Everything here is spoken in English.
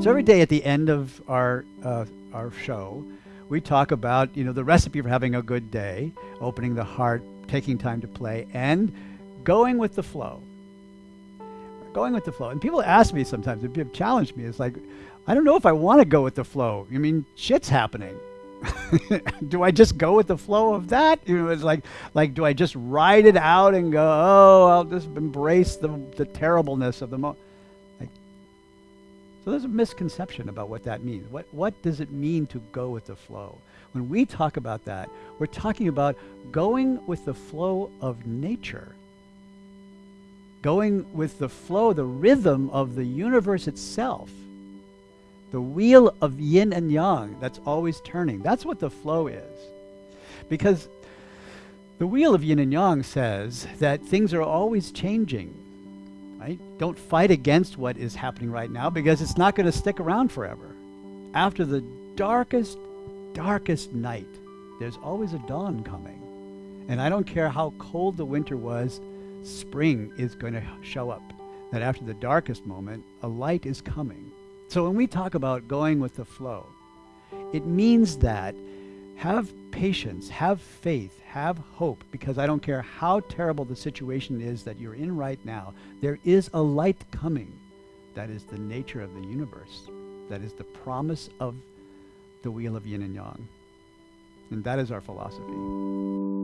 So every day at the end of our uh, our show, we talk about you know the recipe for having a good day, opening the heart, taking time to play, and going with the flow. Going with the flow. And people ask me sometimes, they have challenged me. It's like, I don't know if I want to go with the flow. I mean, shit's happening. do I just go with the flow of that? You know, it's like, like, do I just ride it out and go, oh, I'll just embrace the, the terribleness of the moment? So there's a misconception about what that means. What, what does it mean to go with the flow? When we talk about that, we're talking about going with the flow of nature going with the flow, the rhythm of the universe itself. The wheel of yin and yang that's always turning. That's what the flow is. Because the wheel of yin and yang says that things are always changing. Right? Don't fight against what is happening right now because it's not going to stick around forever. After the darkest, darkest night, there's always a dawn coming. And I don't care how cold the winter was, spring is going to show up. That after the darkest moment, a light is coming. So when we talk about going with the flow, it means that have patience, have faith, have hope, because I don't care how terrible the situation is that you're in right now, there is a light coming. That is the nature of the universe. That is the promise of the wheel of yin and yang. And that is our philosophy.